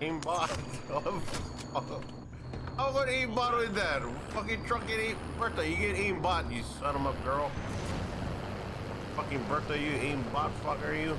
aimbot. How about aimbot with that? Fucking truck get aim Bertha, you get aimbot, you son of a girl. Fucking Bertha, you aimbot fucker, you.